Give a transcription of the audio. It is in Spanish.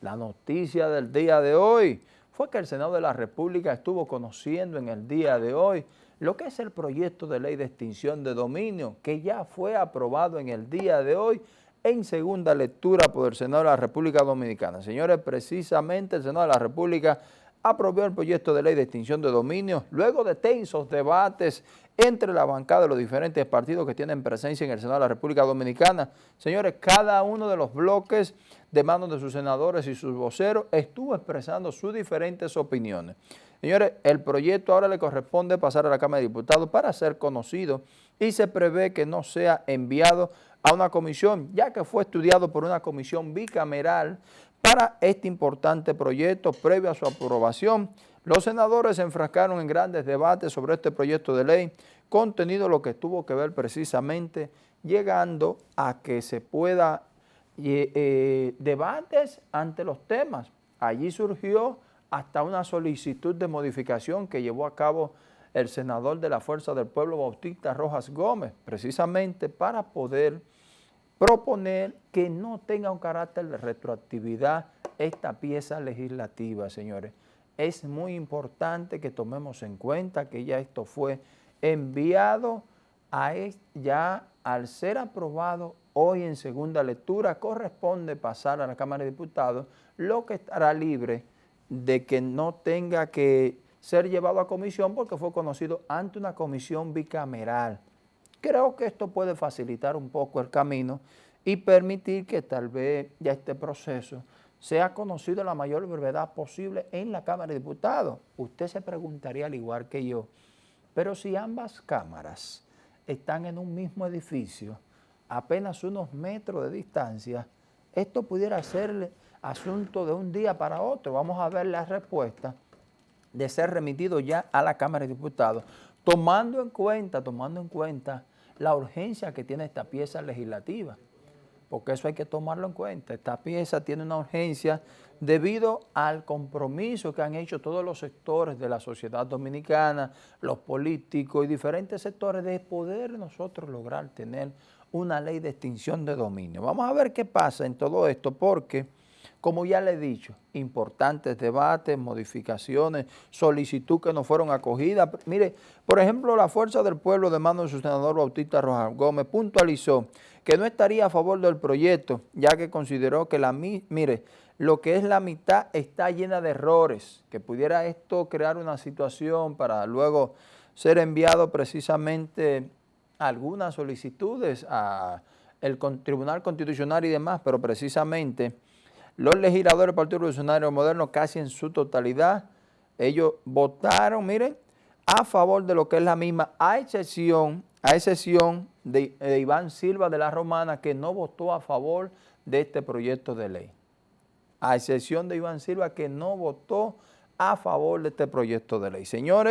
La noticia del día de hoy fue que el Senado de la República estuvo conociendo en el día de hoy lo que es el proyecto de ley de extinción de dominio que ya fue aprobado en el día de hoy en segunda lectura por el Senado de la República Dominicana. Señores, precisamente el Senado de la República aprobó el proyecto de ley de extinción de dominio luego de tensos debates entre la bancada de los diferentes partidos que tienen presencia en el Senado de la República Dominicana. Señores, cada uno de los bloques de manos de sus senadores y sus voceros estuvo expresando sus diferentes opiniones. Señores, el proyecto ahora le corresponde pasar a la Cámara de Diputados para ser conocido y se prevé que no sea enviado a una comisión, ya que fue estudiado por una comisión bicameral para este importante proyecto previo a su aprobación. Los senadores se enfrascaron en grandes debates sobre este proyecto de ley, contenido lo que tuvo que ver precisamente llegando a que se pueda eh, eh, debates ante los temas. Allí surgió hasta una solicitud de modificación que llevó a cabo el senador de la Fuerza del Pueblo, Bautista Rojas Gómez, precisamente para poder proponer que no tenga un carácter de retroactividad esta pieza legislativa, señores. Es muy importante que tomemos en cuenta que ya esto fue enviado a ya al ser aprobado hoy en segunda lectura, corresponde pasar a la Cámara de Diputados, lo que estará libre de que no tenga que ser llevado a comisión porque fue conocido ante una comisión bicameral. Creo que esto puede facilitar un poco el camino y permitir que tal vez ya este proceso sea conocido a la mayor brevedad posible en la Cámara de Diputados. Usted se preguntaría al igual que yo, pero si ambas cámaras están en un mismo edificio, apenas unos metros de distancia, esto pudiera ser asunto de un día para otro. Vamos a ver la respuesta de ser remitido ya a la Cámara de Diputados, tomando en cuenta, tomando en cuenta la urgencia que tiene esta pieza legislativa porque eso hay que tomarlo en cuenta. Esta pieza tiene una urgencia debido al compromiso que han hecho todos los sectores de la sociedad dominicana, los políticos y diferentes sectores de poder nosotros lograr tener una ley de extinción de dominio. Vamos a ver qué pasa en todo esto, porque, como ya le he dicho, importantes debates, modificaciones, solicitud que no fueron acogidas. Mire, por ejemplo, la Fuerza del Pueblo de mano de su senador Bautista Rojas Gómez puntualizó que no estaría a favor del proyecto, ya que consideró que la, mire, lo que es la mitad está llena de errores, que pudiera esto crear una situación para luego ser enviado precisamente algunas solicitudes al Tribunal Constitucional y demás, pero precisamente los legisladores del Partido Revolucionario Moderno casi en su totalidad, ellos votaron, miren, a favor de lo que es la misma, a excepción, a excepción de, de, Iván Silva de la Romana, que no votó a favor de este proyecto de ley. A excepción de Iván Silva, que no votó a favor de este proyecto de ley. Señores,